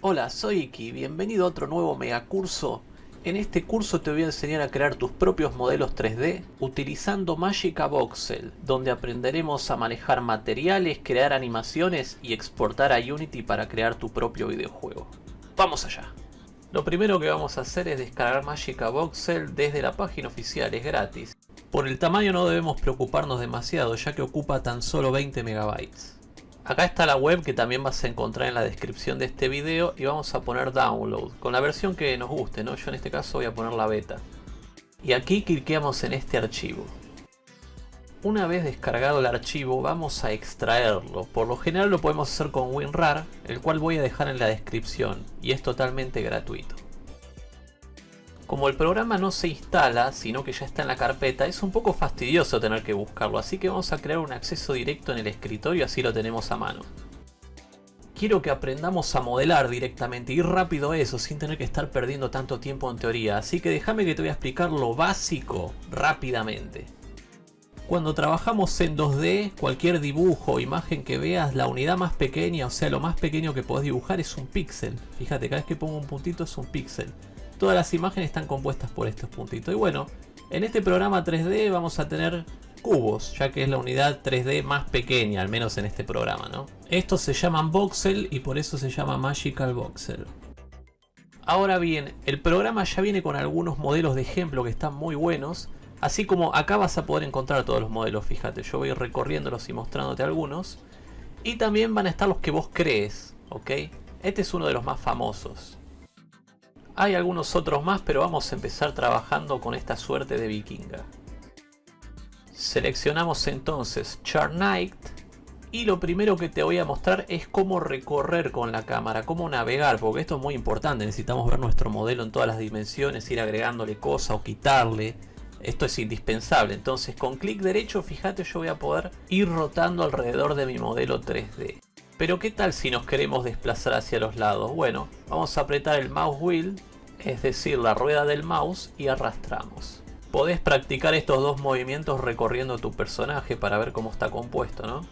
Hola, soy Iki, bienvenido a otro nuevo megacurso. En este curso te voy a enseñar a crear tus propios modelos 3D utilizando Magica Voxel, donde aprenderemos a manejar materiales, crear animaciones y exportar a Unity para crear tu propio videojuego. ¡Vamos allá! Lo primero que vamos a hacer es descargar Magica Voxel desde la página oficial, es gratis. Por el tamaño no debemos preocuparnos demasiado ya que ocupa tan solo 20 megabytes. Acá está la web que también vas a encontrar en la descripción de este video y vamos a poner download con la versión que nos guste, ¿no? Yo en este caso voy a poner la beta. Y aquí cliqueamos en este archivo. Una vez descargado el archivo vamos a extraerlo. Por lo general lo podemos hacer con WinRAR, el cual voy a dejar en la descripción y es totalmente gratuito. Como el programa no se instala, sino que ya está en la carpeta, es un poco fastidioso tener que buscarlo, así que vamos a crear un acceso directo en el escritorio, así lo tenemos a mano. Quiero que aprendamos a modelar directamente, ir rápido eso, sin tener que estar perdiendo tanto tiempo en teoría, así que déjame que te voy a explicar lo básico rápidamente. Cuando trabajamos en 2D, cualquier dibujo o imagen que veas, la unidad más pequeña, o sea lo más pequeño que podés dibujar es un píxel. Fíjate, cada vez que pongo un puntito es un píxel todas las imágenes están compuestas por estos puntitos. Y bueno, en este programa 3D vamos a tener cubos, ya que es la unidad 3D más pequeña, al menos en este programa, ¿no? Estos se llaman voxel y por eso se llama Magical Voxel. Ahora bien, el programa ya viene con algunos modelos de ejemplo que están muy buenos, así como acá vas a poder encontrar todos los modelos, fíjate, yo voy recorriéndolos y mostrándote algunos. Y también van a estar los que vos crees, ¿ok? Este es uno de los más famosos. Hay algunos otros más, pero vamos a empezar trabajando con esta suerte de vikinga. Seleccionamos entonces Charnight y lo primero que te voy a mostrar es cómo recorrer con la cámara, cómo navegar, porque esto es muy importante, necesitamos ver nuestro modelo en todas las dimensiones, ir agregándole cosas o quitarle. Esto es indispensable, entonces con clic derecho, fíjate, yo voy a poder ir rotando alrededor de mi modelo 3D. Pero qué tal si nos queremos desplazar hacia los lados? Bueno, vamos a apretar el mouse wheel es decir, la rueda del mouse y arrastramos. Podés practicar estos dos movimientos recorriendo tu personaje para ver cómo está compuesto, ¿no?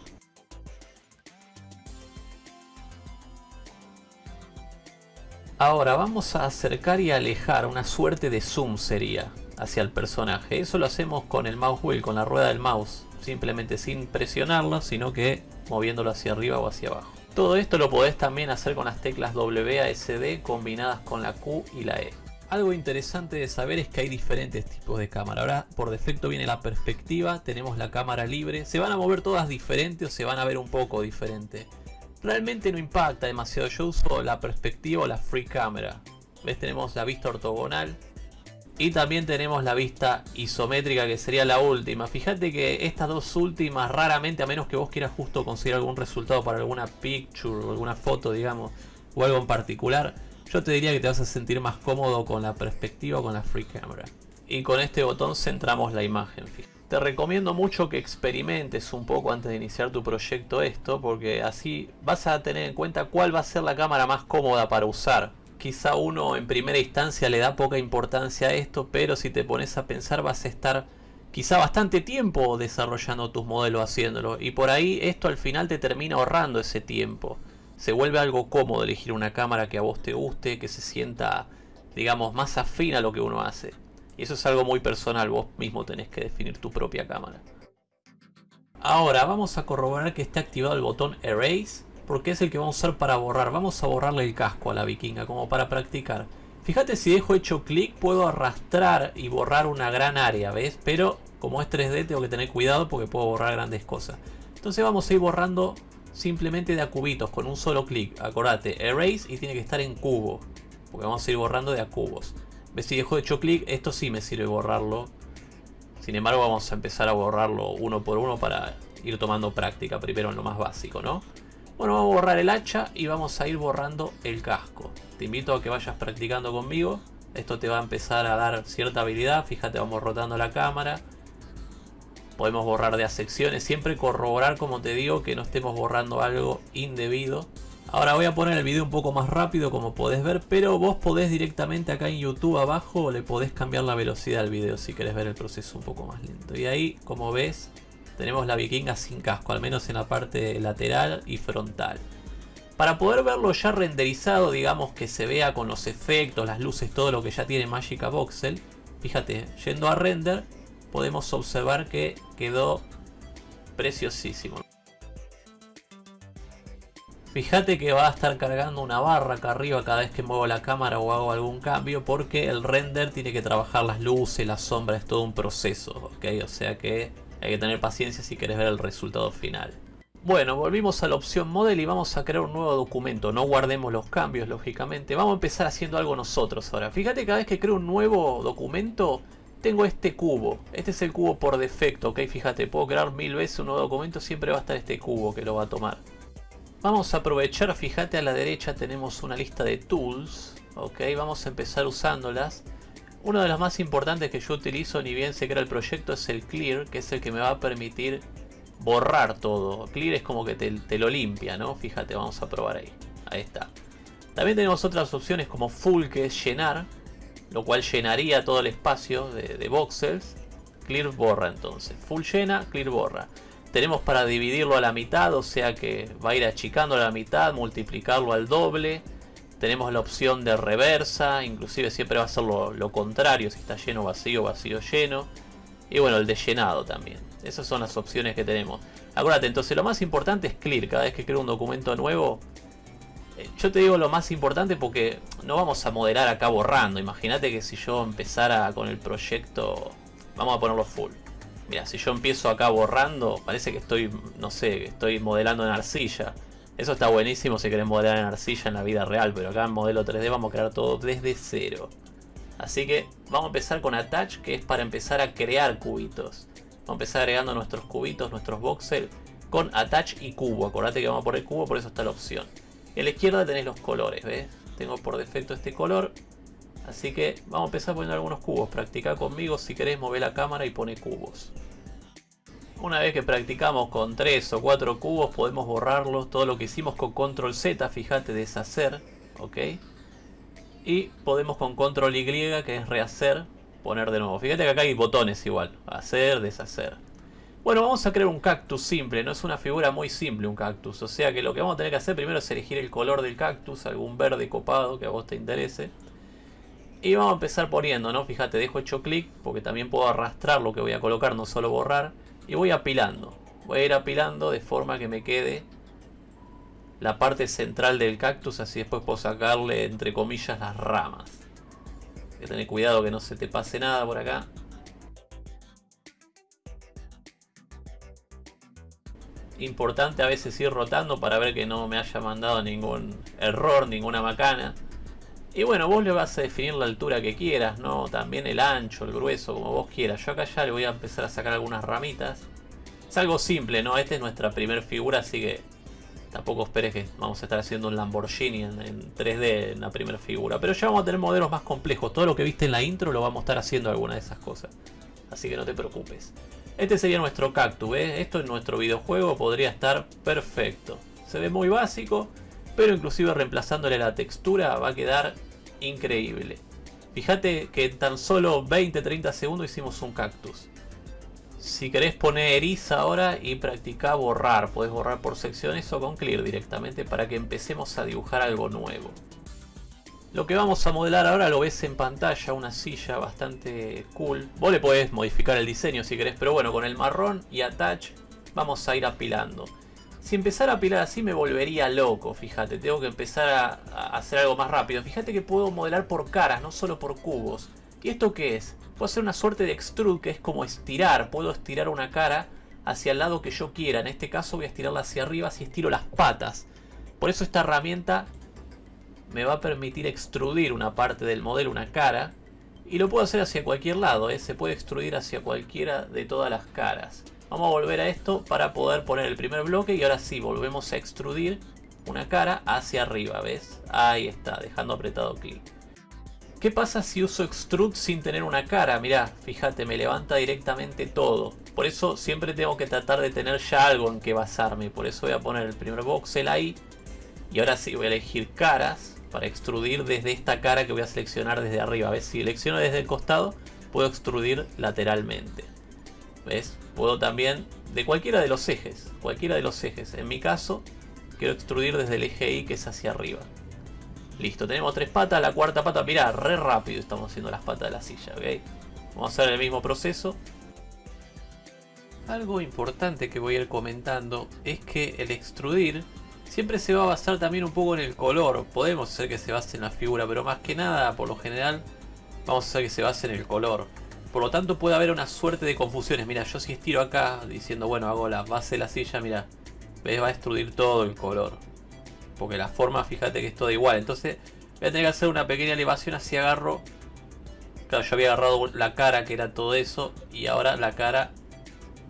Ahora vamos a acercar y alejar, una suerte de zoom sería, hacia el personaje. Eso lo hacemos con el mouse wheel, con la rueda del mouse, simplemente sin presionarlo, sino que moviéndolo hacia arriba o hacia abajo. Todo esto lo podés también hacer con las teclas WASD combinadas con la Q y la E. Algo interesante de saber es que hay diferentes tipos de cámara. Ahora por defecto viene la perspectiva, tenemos la cámara libre. Se van a mover todas diferentes o se van a ver un poco diferente. Realmente no impacta demasiado, yo uso la perspectiva o la free camera. ¿Ves? Tenemos la vista ortogonal, y también tenemos la vista isométrica que sería la última. Fíjate que estas dos últimas raramente, a menos que vos quieras justo conseguir algún resultado para alguna picture o alguna foto, digamos, o algo en particular, yo te diría que te vas a sentir más cómodo con la perspectiva con la free camera. Y con este botón centramos la imagen. Te recomiendo mucho que experimentes un poco antes de iniciar tu proyecto esto, porque así vas a tener en cuenta cuál va a ser la cámara más cómoda para usar quizá uno en primera instancia le da poca importancia a esto, pero si te pones a pensar vas a estar quizá bastante tiempo desarrollando tus modelos haciéndolo y por ahí esto al final te termina ahorrando ese tiempo. Se vuelve algo cómodo elegir una cámara que a vos te guste, que se sienta digamos más afín a lo que uno hace. Y eso es algo muy personal, vos mismo tenés que definir tu propia cámara. Ahora vamos a corroborar que esté activado el botón Erase porque es el que vamos a usar para borrar. Vamos a borrarle el casco a la vikinga, como para practicar. Fíjate si dejo hecho clic, puedo arrastrar y borrar una gran área, ¿ves? Pero como es 3D tengo que tener cuidado porque puedo borrar grandes cosas. Entonces vamos a ir borrando simplemente de a cubitos con un solo clic. Acordate, erase y tiene que estar en cubo. Porque vamos a ir borrando de a cubos. ¿Ves? Si dejo hecho clic, esto sí me sirve borrarlo. Sin embargo vamos a empezar a borrarlo uno por uno para ir tomando práctica primero en lo más básico, ¿no? Bueno, vamos a borrar el hacha y vamos a ir borrando el casco. Te invito a que vayas practicando conmigo. Esto te va a empezar a dar cierta habilidad. Fíjate, vamos rotando la cámara. Podemos borrar de a secciones. Siempre corroborar, como te digo, que no estemos borrando algo indebido. Ahora voy a poner el video un poco más rápido como podés ver, pero vos podés directamente acá en YouTube abajo le podés cambiar la velocidad al video si querés ver el proceso un poco más lento. Y ahí, como ves, tenemos la vikinga sin casco, al menos en la parte lateral y frontal. Para poder verlo ya renderizado, digamos que se vea con los efectos, las luces, todo lo que ya tiene Magica Voxel. Fíjate, yendo a render, podemos observar que quedó preciosísimo. Fíjate que va a estar cargando una barra acá arriba cada vez que muevo la cámara o hago algún cambio porque el render tiene que trabajar las luces, las sombras, es todo un proceso, ¿ok? O sea que hay que tener paciencia si quieres ver el resultado final. Bueno, volvimos a la opción Model y vamos a crear un nuevo documento. No guardemos los cambios, lógicamente. Vamos a empezar haciendo algo nosotros ahora. Fíjate cada vez que creo un nuevo documento, tengo este cubo. Este es el cubo por defecto, ¿ok? Fíjate, puedo crear mil veces un nuevo documento, siempre va a estar este cubo que lo va a tomar. Vamos a aprovechar, fíjate a la derecha tenemos una lista de tools, ok, vamos a empezar usándolas. Una de las más importantes que yo utilizo ni bien se crea el proyecto es el clear, que es el que me va a permitir borrar todo. Clear es como que te, lo limpia, ¿no? Fíjate, vamos a probar ahí. Ahí está. También tenemos otras opciones como full, que es llenar, lo cual llenaría todo el espacio de, de voxels. Clear borra entonces. Full llena, clear borra. Tenemos para dividirlo a la mitad, o sea que va a ir achicando a la mitad, multiplicarlo al doble. Tenemos la opción de reversa, inclusive siempre va a ser lo, contrario, si está lleno, vacío, vacío, lleno. Y bueno, el de llenado también. Esas son las opciones que tenemos. Acuérdate, entonces lo más importante es clear. Cada vez que creo un documento nuevo, eh, yo te digo lo más importante porque no vamos a modelar acá borrando. Imagínate que si yo empezara con el proyecto, vamos a ponerlo full. Mira, si yo empiezo acá borrando, parece que estoy, no sé, estoy modelando en arcilla. Eso está buenísimo si querés modelar en arcilla en la vida real, pero acá en modelo 3D vamos a crear todo desde cero. Así que vamos a empezar con Attach, que es para empezar a crear cubitos. Vamos a empezar agregando nuestros cubitos, nuestros voxels, con Attach y cubo. Acordate que vamos a poner cubo, por eso está la opción. En la izquierda tenés los colores, ¿ves? Tengo por defecto este color. Así que vamos a empezar poniendo algunos cubos. Practica conmigo si querés mover la cámara y pone cubos. Una vez que practicamos con 3 o 4 cubos podemos borrarlos. Todo lo que hicimos con control Z, fíjate, deshacer. ¿Ok? Y podemos con control Y, que es rehacer, poner de nuevo. Fíjate que acá hay botones igual. Hacer, deshacer. Bueno, vamos a crear un cactus simple. No es una figura muy simple un cactus. O sea que lo que vamos a tener que hacer primero es elegir el color del cactus. Algún verde copado que a vos te interese. Y vamos a empezar poniendo, ¿no? Fíjate, dejo hecho clic porque también puedo arrastrar lo que voy a colocar, no solo borrar. Y voy apilando. Voy a ir apilando de forma que me quede la parte central del cactus, así después puedo sacarle, entre comillas, las ramas. Hay que tener cuidado que no se te pase nada por acá. Importante a veces ir rotando para ver que no me haya mandado ningún error, ninguna macana. Y bueno, vos le vas a definir la altura que quieras, ¿no? También el ancho, el grueso, como vos quieras. Yo acá ya le voy a empezar a sacar algunas ramitas. Es algo simple, ¿no? Esta es nuestra primera figura, así que tampoco esperes que vamos a estar haciendo un Lamborghini en, 3D en la primera figura. Pero ya vamos a tener modelos más complejos. Todo lo que viste en la intro lo vamos a estar haciendo alguna de esas cosas. Así que no te preocupes. Este sería nuestro cactus, ¿ves? Esto en nuestro videojuego podría estar perfecto. Se ve muy básico, pero inclusive reemplazándole la textura va a quedar increíble. Fíjate que en tan solo 20-30 segundos hicimos un cactus. Si querés poner eriza ahora y practicar borrar, podés borrar por secciones o con clear directamente para que empecemos a dibujar algo nuevo. Lo que vamos a modelar ahora lo ves en pantalla, una silla bastante cool. Vos le podés modificar el diseño si querés, pero bueno, con el marrón y attach vamos a ir apilando. Si empezara a apilar así me volvería loco, fíjate. Tengo que empezar a, hacer algo más rápido. Fíjate que puedo modelar por caras, no solo por cubos. ¿Y esto qué es? Puedo hacer una suerte de extrude que es como estirar. Puedo estirar una cara hacia el lado que yo quiera. En este caso voy a estirarla hacia arriba si estiro las patas. Por eso esta herramienta me va a permitir extrudir una parte del modelo, una cara. Y lo puedo hacer hacia cualquier lado, ¿eh? se puede extrudir hacia cualquiera de todas las caras. Vamos a volver a esto para poder poner el primer bloque y ahora sí, volvemos a extrudir una cara hacia arriba, ¿ves? Ahí está, dejando apretado clic. ¿Qué pasa si uso extrude sin tener una cara? Mirá, fíjate, me levanta directamente todo. Por eso siempre tengo que tratar de tener ya algo en que basarme. Por eso voy a poner el primer voxel ahí. Y ahora sí voy a elegir caras para extrudir desde esta cara que voy a seleccionar desde arriba. ¿Ves? Si selecciono desde el costado, puedo extrudir lateralmente. ¿Ves? Puedo también de cualquiera de los ejes. Cualquiera de los ejes. En mi caso, quiero extrudir desde el eje Y que es hacia arriba. Listo, tenemos tres patas, la cuarta pata, mira, re rápido estamos haciendo las patas de la silla, ¿ok? Vamos a hacer el mismo proceso. Algo importante que voy a ir comentando es que el extrudir siempre se va a basar también un poco en el color. Podemos hacer que se base en la figura, pero más que nada, por lo general, vamos a hacer que se base en el color. Por lo tanto puede haber una suerte de confusiones. Mira, yo si estiro acá diciendo, bueno, hago la base de la silla, mira, ves, va a extrudir todo el color. Porque la forma, fíjate que es toda igual. Entonces voy a tener que hacer una pequeña elevación así agarro. Claro, yo había agarrado la cara que era todo eso. Y ahora la cara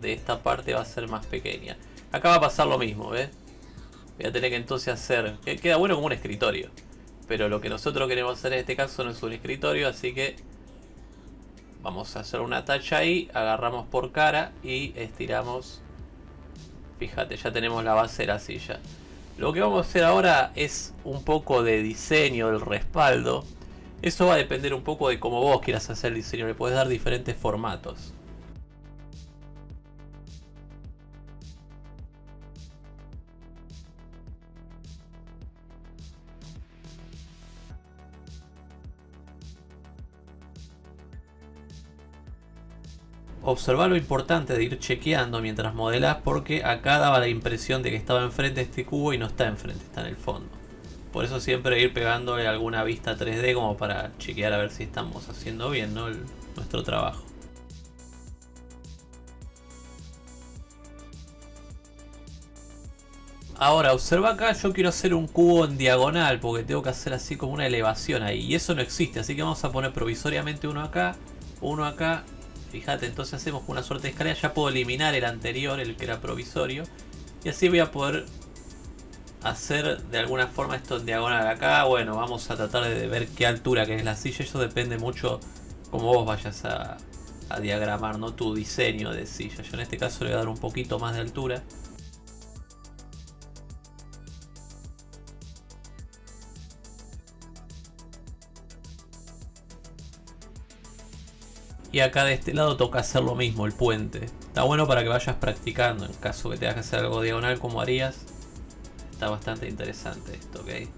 de esta parte va a ser más pequeña. Acá va a pasar lo mismo, ¿ves? Voy a tener que entonces hacer... Queda bueno como un escritorio. Pero lo que nosotros queremos hacer en este caso no es un escritorio, así que... Vamos a hacer una tacha ahí, agarramos por cara y estiramos... Fíjate, ya tenemos la base de la silla. Lo que vamos a hacer ahora es un poco de diseño del respaldo. Eso va a depender un poco de cómo vos quieras hacer el diseño. Le puedes dar diferentes formatos. Observa lo importante de ir chequeando mientras modelás porque acá daba la impresión de que estaba enfrente este cubo y no está enfrente, está en el fondo. Por eso siempre ir pegándole alguna vista 3D como para chequear a ver si estamos haciendo bien nuestro trabajo. Ahora, observa acá, yo quiero hacer un cubo en diagonal porque tengo que hacer así como una elevación ahí. Y eso no existe, así que vamos a poner provisoriamente uno acá, uno acá Fíjate, entonces hacemos una suerte de escalera. Ya puedo eliminar el anterior, el que era provisorio. Y así voy a poder hacer de alguna forma esto en diagonal acá. Bueno, vamos a tratar de ver qué altura que es la silla. Eso depende mucho cómo vos vayas a, a diagramar, ¿no? Tu diseño de silla. Yo en este caso le voy a dar un poquito más de altura. Y acá de este lado toca hacer lo mismo, el puente. Está bueno para que vayas practicando en caso que tengas que hacer algo diagonal como harías. Está bastante interesante esto, ¿ok?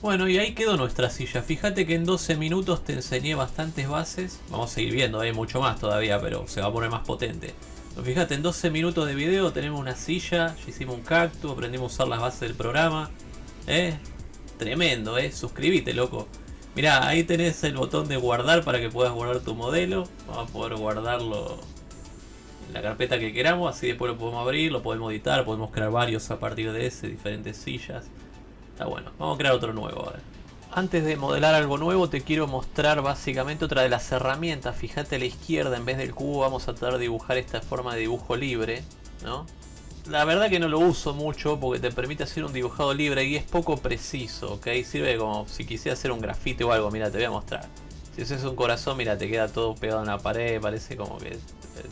Bueno, y ahí quedó nuestra silla. Fíjate que en 12 minutos te enseñé bastantes bases. Vamos a seguir viendo, hay mucho más todavía, pero se va a poner más potente. fíjate, en 12 minutos de video tenemos una silla, ya hicimos un cactus, aprendimos a usar las bases del programa. ¿Eh? Tremendo, eh. Suscríbete, loco. Mira, ahí tenés el botón de guardar para que puedas guardar tu modelo. Vamos a poder guardarlo en la carpeta que queramos. Así después lo podemos abrir, lo podemos editar, podemos crear varios a partir de ese, diferentes sillas. Está bueno. Vamos a crear otro nuevo ahora. Antes de modelar algo nuevo te quiero mostrar básicamente otra de las herramientas. Fíjate a la izquierda en vez del cubo vamos a tratar de dibujar esta forma de dibujo libre. ¿no? La verdad que no lo uso mucho porque te permite hacer un dibujado libre y es poco preciso, ¿ok? Sirve como si quisiera hacer un grafite o algo, mira, te voy a mostrar. Si haces un corazón, mira, te queda todo pegado en la pared, parece como que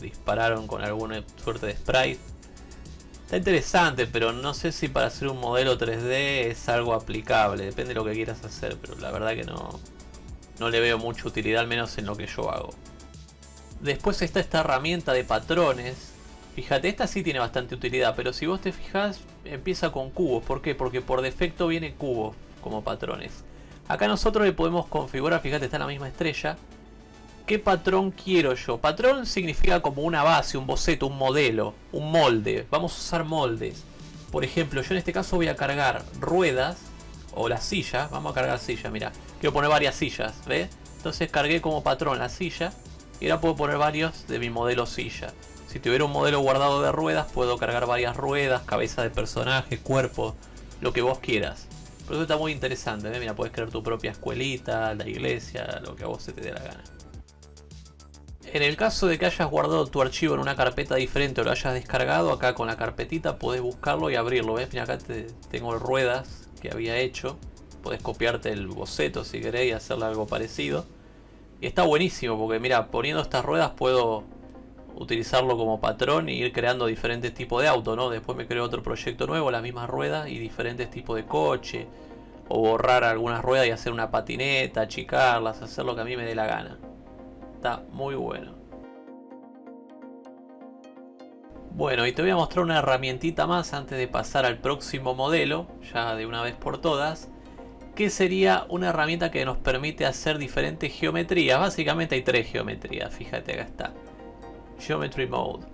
dispararon con alguna suerte de sprite. Está interesante, pero no sé si para hacer un modelo 3D es algo aplicable, depende de lo que quieras hacer, pero la verdad que no, no le veo mucha utilidad, al menos en lo que yo hago. Después está esta herramienta de patrones, Fíjate, esta sí tiene bastante utilidad, pero si vos te fijas, empieza con cubos. ¿Por qué? Porque por defecto viene cubos como patrones. Acá nosotros le podemos configurar, fíjate, está en la misma estrella. ¿Qué patrón quiero yo? Patrón significa como una base, un boceto, un modelo, un molde. Vamos a usar moldes. Por ejemplo, yo en este caso voy a cargar ruedas o la silla. Vamos a cargar silla, mira. Quiero poner varias sillas, ¿ves? Entonces cargué como patrón la silla y ahora puedo poner varios de mi modelo silla. Si tuviera un modelo guardado de ruedas, puedo cargar varias ruedas, cabeza de personaje, cuerpo, lo que vos quieras. Pero eso está muy interesante, ¿eh? mira, puedes crear tu propia escuelita, la iglesia, lo que a vos se te dé la gana. En el caso de que hayas guardado tu archivo en una carpeta diferente o lo hayas descargado, acá con la carpetita podés buscarlo y abrirlo. ¿ves? Mira, acá te, tengo ruedas que había hecho. Podés copiarte el boceto si querés y hacerle algo parecido. Y está buenísimo porque mira, poniendo estas ruedas puedo utilizarlo como patrón y ir creando diferentes tipos de auto, ¿no? Después me creo otro proyecto nuevo, las mismas ruedas y diferentes tipos de coche. O borrar algunas ruedas y hacer una patineta, achicarlas, hacer lo que a mí me dé la gana. Está muy bueno. Bueno, y te voy a mostrar una herramientita más antes de pasar al próximo modelo, ya de una vez por todas, que sería una herramienta que nos permite hacer diferentes geometrías. Básicamente hay tres geometrías, fíjate acá está. Geometry Mode.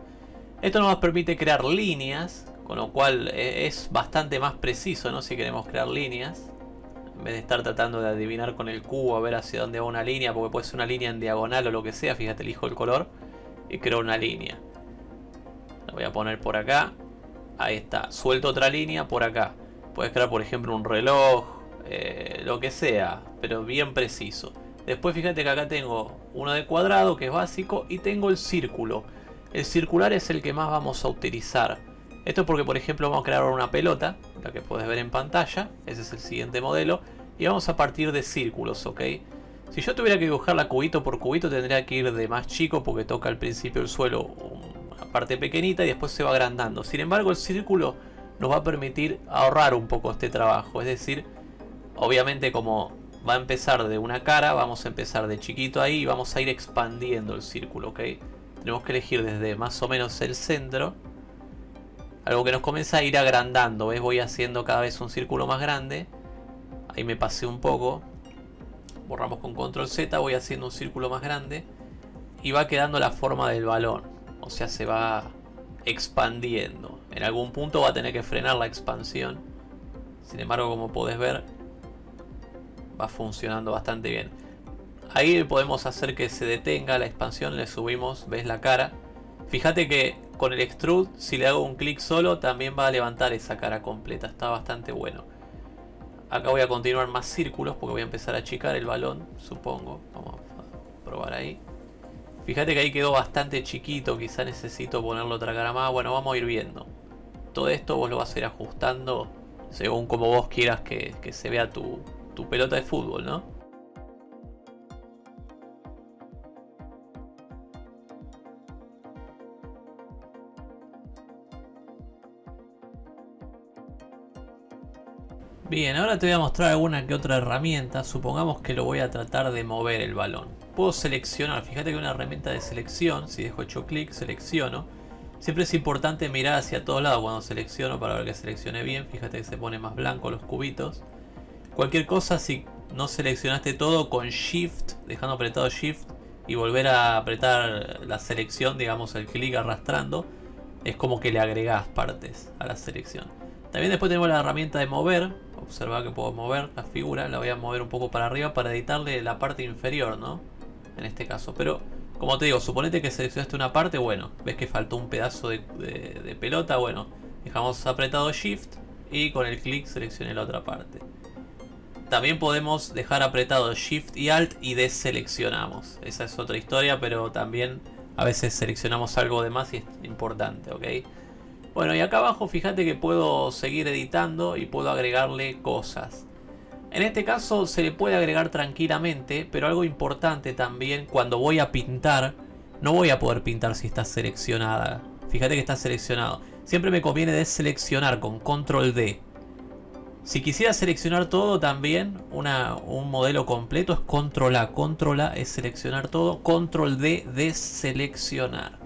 Esto nos permite crear líneas, con lo cual eh, es bastante más preciso, ¿no? Si queremos crear líneas. En vez de estar tratando de adivinar con el cubo a ver hacia dónde va una línea, porque puede ser una línea en diagonal o lo que sea, fíjate, elijo el color y creo una línea. La voy a poner por acá. Ahí está. Suelto otra línea por acá. Puedes crear, por ejemplo, un reloj, eh, lo que sea, pero bien preciso. Después fíjate que acá tengo uno de cuadrado, que es básico, y tengo el círculo. El circular es el que más vamos a utilizar. Esto es porque, por ejemplo, vamos a crear una pelota, la que puedes ver en pantalla. Ese es el siguiente modelo. Y vamos a partir de círculos, ¿ok? Si yo tuviera que dibujarla cubito por cubito, tendría que ir de más chico porque toca al principio el suelo parte pequeñita y después se va agrandando. Sin embargo, el círculo nos va a permitir ahorrar un poco este trabajo. Es decir, obviamente como va a empezar de una cara, vamos a empezar de chiquito ahí y vamos a ir expandiendo el círculo, ¿ok? Tenemos que elegir desde más o menos el centro. Algo que nos comienza a ir agrandando, ¿ves? Voy haciendo cada vez un círculo más grande. Ahí me pasé un poco. Borramos con control Z, voy haciendo un círculo más grande. Y va quedando la forma del balón. O sea, se va expandiendo. En algún punto va a tener que frenar la expansión. Sin embargo, como podés ver, va funcionando bastante bien. Ahí podemos hacer que se detenga la expansión, le subimos, ves la cara. Fíjate que con el extrude, si le hago un clic solo, también va a levantar esa cara completa. Está bastante bueno. Acá voy a continuar más círculos porque voy a empezar a achicar el balón, supongo. Vamos a probar ahí. Fíjate que ahí quedó bastante chiquito, quizá necesito ponerle otra cara más. Bueno, vamos a ir viendo. Todo esto vos lo vas a ir ajustando según como vos quieras que, se vea tu, tu pelota de fútbol, ¿no? Bien, ahora te voy a mostrar alguna que otra herramienta. Supongamos que lo voy a tratar de mover el balón. Puedo seleccionar, fíjate que una herramienta de selección, si dejo hecho clic, selecciono. Siempre es importante mirar hacia todos lados cuando selecciono para ver que seleccione bien. Fíjate que se pone más blanco los cubitos. Cualquier cosa, si no seleccionaste todo, con Shift, dejando apretado Shift y volver a apretar la selección, digamos el clic arrastrando, es como que le agregás partes a la selección. También después tenemos la herramienta de mover, observa que puedo mover la figura, la voy a mover un poco para arriba para editarle la parte inferior, ¿no? En este caso, pero como te digo, suponete que seleccionaste una parte, bueno, ves que faltó un pedazo de, pelota, bueno, dejamos apretado Shift y con el clic seleccioné la otra parte. También podemos dejar apretado Shift y Alt y deseleccionamos. Esa es otra historia, pero también a veces seleccionamos algo de más y es importante, ¿ok? Bueno, y acá abajo fíjate que puedo seguir editando y puedo agregarle cosas. En este caso se le puede agregar tranquilamente, pero algo importante también, cuando voy a pintar, no voy a poder pintar si está seleccionada. Fíjate que está seleccionado. Siempre me conviene deseleccionar con control D. Si quisiera seleccionar todo también, un modelo completo es control A. Control A es seleccionar todo, control D deseleccionar.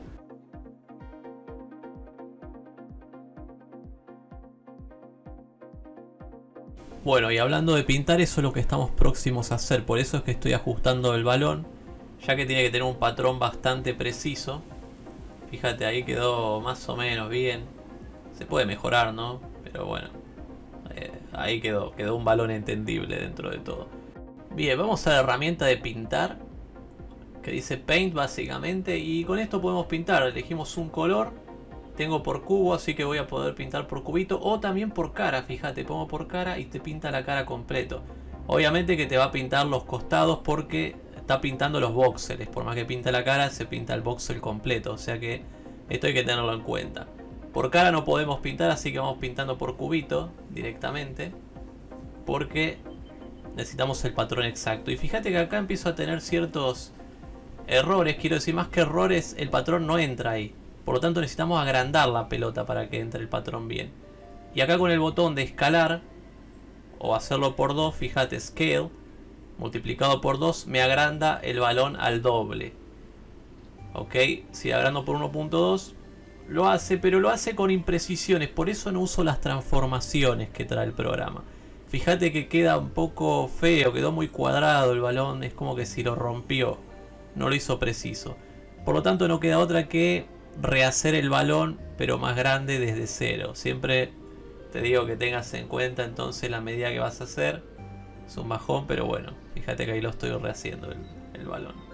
Bueno, y hablando de pintar, eso es lo que estamos próximos a hacer. Por eso es que estoy ajustando el balón, ya que tiene que tener un patrón bastante preciso. Fíjate, ahí quedó más o menos bien. Se puede mejorar, ¿no? Pero bueno, ahí quedó, quedó un balón entendible dentro de todo. Bien, vamos a la herramienta de pintar, que dice Paint básicamente, y con esto podemos pintar. Elegimos un color tengo por cubo, así que voy a poder pintar por cubito. O también por cara, fíjate, pongo por cara y te pinta la cara completo. Obviamente que te va a pintar los costados porque está pintando los voxeles. Por más que pinta la cara, se pinta el voxel completo. O sea que esto hay que tenerlo en cuenta. Por cara no podemos pintar, así que vamos pintando por cubito directamente. Porque necesitamos el patrón exacto. Y fíjate que acá empiezo a tener ciertos errores. Quiero decir, más que errores, el patrón no entra ahí. Por lo tanto necesitamos agrandar la pelota para que entre el patrón bien. Y acá con el botón de escalar o hacerlo por 2, fíjate, scale, multiplicado por 2, me agranda el balón al doble. Ok, si agrando por 1.2, lo hace, pero lo hace con imprecisiones, por eso no uso las transformaciones que trae el programa. Fíjate que queda un poco feo, quedó muy cuadrado el balón, es como que si lo rompió, no lo hizo preciso. Por lo tanto no queda otra que rehacer el balón, pero más grande desde cero. Siempre te digo que tengas en cuenta entonces la medida que vas a hacer. Es un bajón, pero bueno, fíjate que ahí lo estoy rehaciendo el, el balón.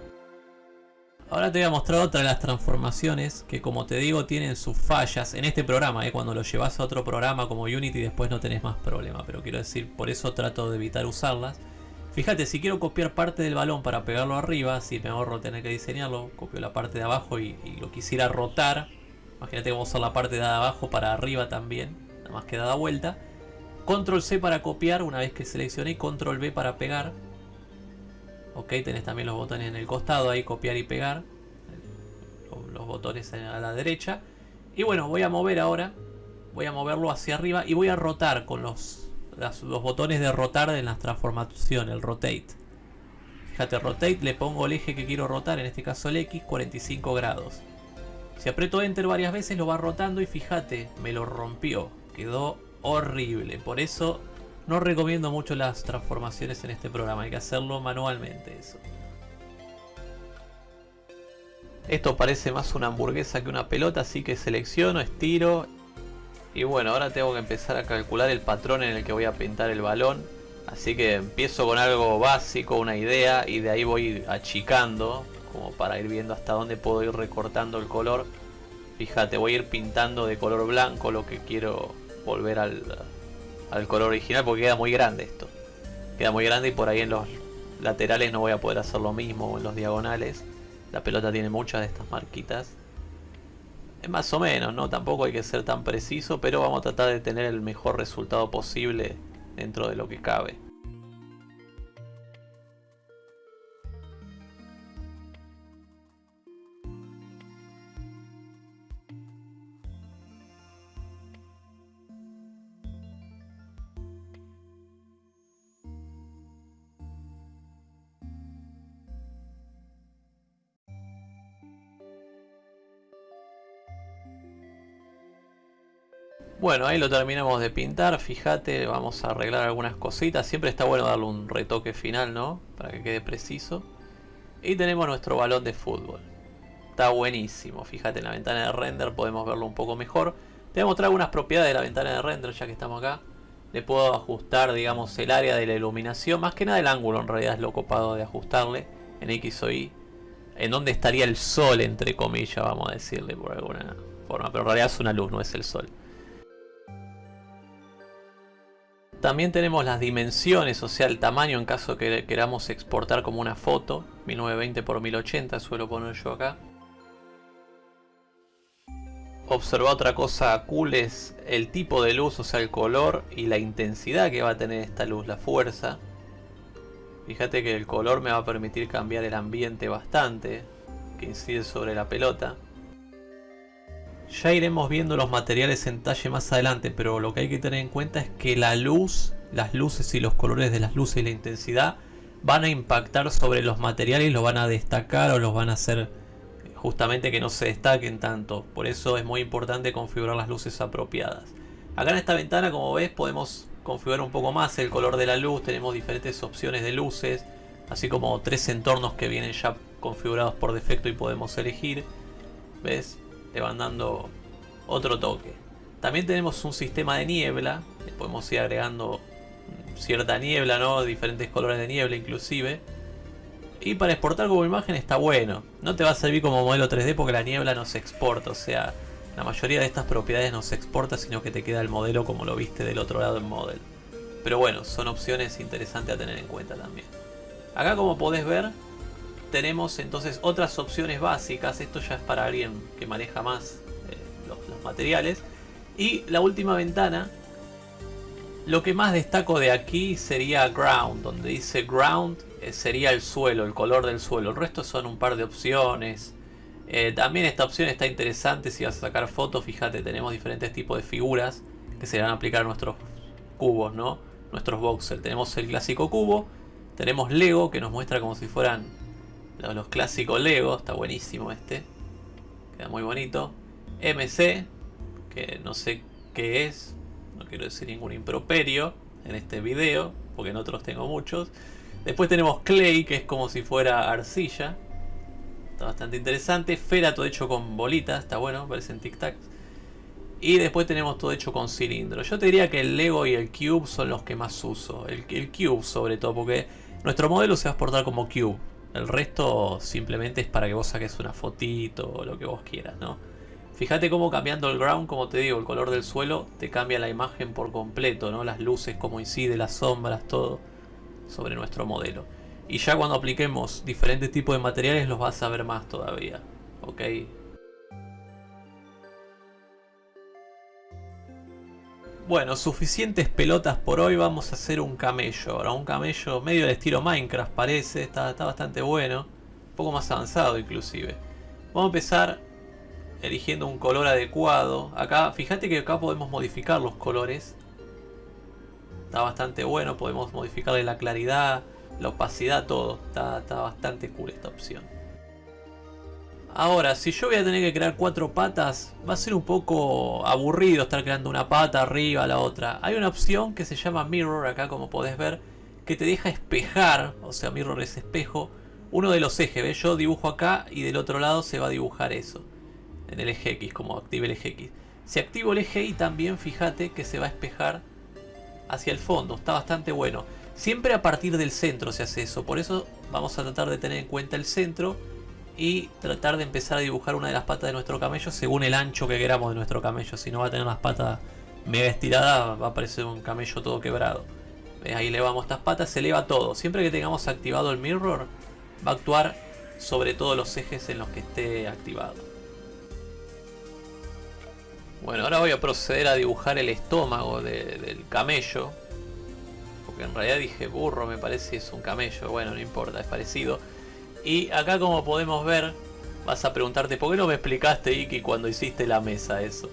Ahora te voy a mostrar otra de las transformaciones que como te digo tienen sus fallas en este programa, ¿eh? cuando lo llevas a otro programa como Unity después no tenés más problema, pero quiero decir, por eso trato de evitar usarlas. Fíjate, si quiero copiar parte del balón para pegarlo arriba, si me ahorro tener que diseñarlo, copio la parte de abajo y, lo quisiera rotar, imagínate vamos a usar la parte de abajo para arriba también, nada más que da vuelta. Control C para copiar, una vez que seleccioné, Control V para pegar, Ok, tenés también los botones en el costado, ahí copiar y pegar. Los botones a la derecha. Y bueno, voy a mover ahora. Voy a moverlo hacia arriba y voy a rotar con los, los botones de rotar en la transformación, el rotate. Fíjate, rotate, le pongo el eje que quiero rotar, en este caso el X, 45 grados. Si aprieto Enter varias veces lo va rotando y fíjate, me lo rompió. Quedó horrible. Por eso no recomiendo mucho las transformaciones en este programa, hay que hacerlo manualmente eso. Esto parece más una hamburguesa que una pelota, así que selecciono, estiro. Y bueno, ahora tengo que empezar a calcular el patrón en el que voy a pintar el balón. Así que empiezo con algo básico, una idea, y de ahí voy achicando, como para ir viendo hasta dónde puedo ir recortando el color. Fíjate, voy a ir pintando de color blanco lo que quiero volver al, al color original porque queda muy grande esto. Queda muy grande y por ahí en los laterales no voy a poder hacer lo mismo en los diagonales. La pelota tiene muchas de estas marquitas. Es más o menos, ¿no? Tampoco hay que ser tan preciso, pero vamos a tratar de tener el mejor resultado posible dentro de lo que cabe. Bueno, ahí lo terminamos de pintar, fíjate, vamos a arreglar algunas cositas. Siempre está bueno darle un retoque final, ¿no? Para que quede preciso. Y tenemos nuestro balón de fútbol. Está buenísimo, fíjate en la ventana de render podemos verlo un poco mejor. Te voy a mostrar algunas propiedades de la ventana de render ya que estamos acá. Le puedo ajustar, digamos, el área de la iluminación. Más que nada el ángulo en realidad es lo copado de ajustarle en X o Y. En donde estaría el sol, entre comillas, vamos a decirle por alguna forma. Pero en realidad es una luz, no es el sol. También tenemos las dimensiones, o sea el tamaño en caso que queramos exportar como una foto. 1920 x 1080 suelo poner yo acá. Observa otra cosa cool es el tipo de luz, o sea el color y la intensidad que va a tener esta luz, la fuerza. Fíjate que el color me va a permitir cambiar el ambiente bastante, que incide sobre la pelota. Ya iremos viendo los materiales en talle más adelante, pero lo que hay que tener en cuenta es que la luz, las luces y los colores de las luces y la intensidad van a impactar sobre los materiales, los van a destacar o los van a hacer justamente que no se destaquen tanto. Por eso es muy importante configurar las luces apropiadas. Acá en esta ventana, como ves, podemos configurar un poco más el color de la luz. Tenemos diferentes opciones de luces, así como tres entornos que vienen ya configurados por defecto y podemos elegir. ¿Ves? Le van dando otro toque. También tenemos un sistema de niebla, le podemos ir agregando cierta niebla, ¿no? diferentes colores de niebla inclusive. Y para exportar como imagen está bueno. No te va a servir como modelo 3D porque la niebla no se exporta, o sea, la mayoría de estas propiedades no se exporta, sino que te queda el modelo como lo viste del otro lado en Model. Pero bueno, son opciones interesantes a tener en cuenta también. Acá como podés ver, tenemos entonces otras opciones básicas. Esto ya es para alguien que maneja más eh, los, materiales. Y la última ventana. Lo que más destaco de aquí sería Ground. Donde dice Ground eh, sería el suelo, el color del suelo. El resto son un par de opciones. Eh, también esta opción está interesante si vas a sacar fotos. Fíjate, tenemos diferentes tipos de figuras que se van a aplicar a nuestros cubos, ¿no? Nuestros voxels. Tenemos el clásico cubo. Tenemos Lego que nos muestra como si fueran los clásicos Lego, está buenísimo este. Queda muy bonito. MC, que no sé qué es, no quiero decir ningún improperio en este video, porque en otros tengo muchos. Después tenemos Clay, que es como si fuera arcilla. Está bastante interesante. Fera, todo hecho con bolitas, está bueno, parecen tic-tacs. Y después tenemos todo hecho con cilindro. Yo te diría que el Lego y el Cube son los que más uso. El, el Cube sobre todo, porque nuestro modelo se va a exportar como Cube. El resto simplemente es para que vos saques una fotito o lo que vos quieras, ¿no? Fíjate cómo cambiando el ground, como te digo, el color del suelo te cambia la imagen por completo, ¿no? Las luces, cómo incide, las sombras, todo sobre nuestro modelo. Y ya cuando apliquemos diferentes tipos de materiales los vas a ver más todavía, ¿ok? Bueno, suficientes pelotas por hoy, vamos a hacer un camello. Ahora un camello medio de estilo Minecraft parece, está, está bastante bueno. Un poco más avanzado inclusive. Vamos a empezar eligiendo un color adecuado. Acá, fíjate que acá podemos modificar los colores. Está bastante bueno, podemos modificarle la claridad, la opacidad, todo. Está, está bastante cool esta opción. Ahora, si yo voy a tener que crear cuatro patas, va a ser un poco aburrido estar creando una pata arriba, la otra. Hay una opción que se llama Mirror, acá como podés ver, que te deja espejar, o sea, Mirror es espejo, uno de los ejes. ¿ves? Yo dibujo acá y del otro lado se va a dibujar eso. En el eje X, como active el eje X. Si activo el eje Y también, fíjate que se va a espejar hacia el fondo. Está bastante bueno. Siempre a partir del centro se hace eso. Por eso vamos a tratar de tener en cuenta el centro y tratar de empezar a dibujar una de las patas de nuestro camello según el ancho que queramos de nuestro camello. Si no va a tener las patas mega estiradas, va a parecer un camello todo quebrado. Ahí elevamos estas patas, se eleva todo. Siempre que tengamos activado el mirror, va a actuar sobre todos los ejes en los que esté activado. Bueno, ahora voy a proceder a dibujar el estómago del camello. Porque en realidad dije burro, me parece es un camello. Bueno, no importa, es parecido. Y acá como podemos ver, vas a preguntarte, ¿por qué no me explicaste, Iki, cuando hiciste la mesa eso?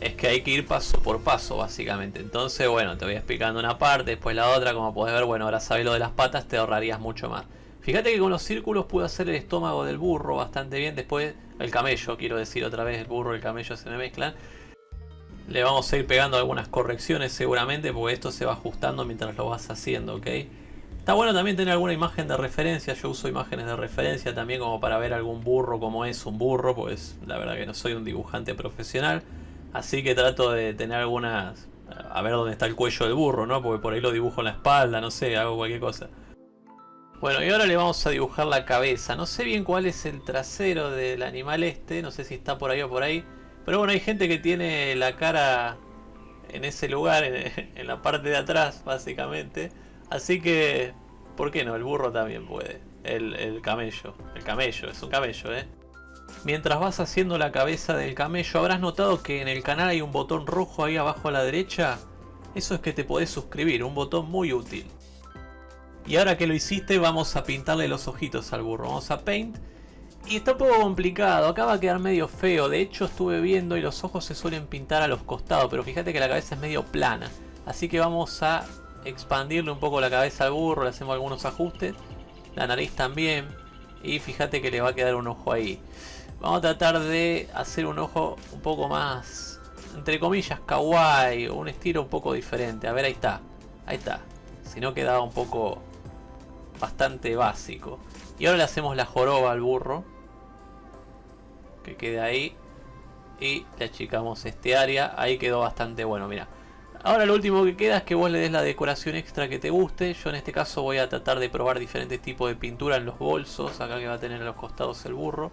Es que hay que ir paso por paso, básicamente. Entonces, bueno, te voy explicando una parte, después la otra. Como podés ver, bueno, ahora sabes lo de las patas, te ahorrarías mucho más. Fíjate que con los círculos pude hacer el estómago del burro bastante bien. Después, el camello, quiero decir otra vez, el burro y el camello se me mezclan. Le vamos a ir pegando algunas correcciones seguramente, porque esto se va ajustando mientras lo vas haciendo, ¿ok? Está bueno también tener alguna imagen de referencia, yo uso imágenes de referencia también como para ver algún burro como es un burro, pues la verdad que no soy un dibujante profesional, así que trato de tener algunas, a ver dónde está el cuello del burro, ¿no? Porque por ahí lo dibujo en la espalda, no sé, hago cualquier cosa. Bueno, y ahora le vamos a dibujar la cabeza, no sé bien cuál es el trasero del animal este, no sé si está por ahí o por ahí, pero bueno, hay gente que tiene la cara en ese lugar, en, en la parte de atrás básicamente, Así que, ¿por qué no? El burro también puede. El, camello. El camello, es un camello, ¿eh? Mientras vas haciendo la cabeza del camello, habrás notado que en el canal hay un botón rojo ahí abajo a la derecha. Eso es que te podés suscribir, un botón muy útil. Y ahora que lo hiciste, vamos a pintarle los ojitos al burro. Vamos a Paint. Y está un poco complicado, acá va a quedar medio feo. De hecho, estuve viendo y los ojos se suelen pintar a los costados, pero fíjate que la cabeza es medio plana. Así que vamos a expandirle un poco la cabeza al burro, le hacemos algunos ajustes. La nariz también. Y fíjate que le va a quedar un ojo ahí. Vamos a tratar de hacer un ojo un poco más, entre comillas, kawaii. Un estilo un poco diferente. A ver, ahí está. Ahí está. Si no quedaba un poco bastante básico. Y ahora le hacemos la joroba al burro. Que quede ahí. Y le achicamos este área. Ahí quedó bastante bueno, mira. Ahora lo último que queda es que vos le des la decoración extra que te guste. Yo en este caso voy a tratar de probar diferentes tipos de pintura en los bolsos. Acá que va a tener a los costados el burro.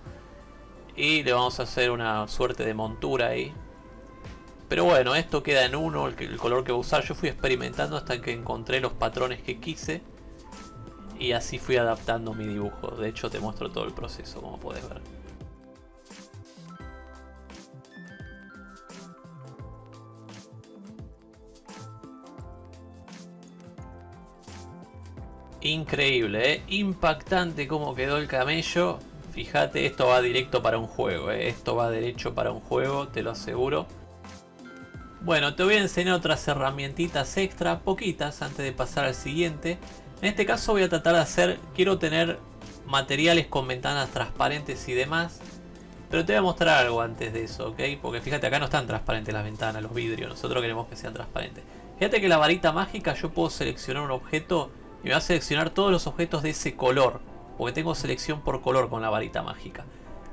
Y le vamos a hacer una suerte de montura ahí. Pero bueno, esto queda en uno, el, color que voy a usar. Yo fui experimentando hasta que encontré los patrones que quise. Y así fui adaptando mi dibujo. De hecho te muestro todo el proceso como podés ver. Increíble, ¿eh? impactante cómo quedó el camello. Fíjate, esto va directo para un juego, ¿eh? esto va derecho para un juego, te lo aseguro. Bueno, te voy a enseñar otras herramientitas extra, poquitas, antes de pasar al siguiente. En este caso voy a tratar de hacer, quiero tener materiales con ventanas transparentes y demás. Pero te voy a mostrar algo antes de eso, ¿ok? Porque fíjate, acá no están transparentes las ventanas, los vidrios. Nosotros queremos que sean transparentes. Fíjate que la varita mágica yo puedo seleccionar un objeto y me va a seleccionar todos los objetos de ese color. Porque tengo selección por color con la varita mágica.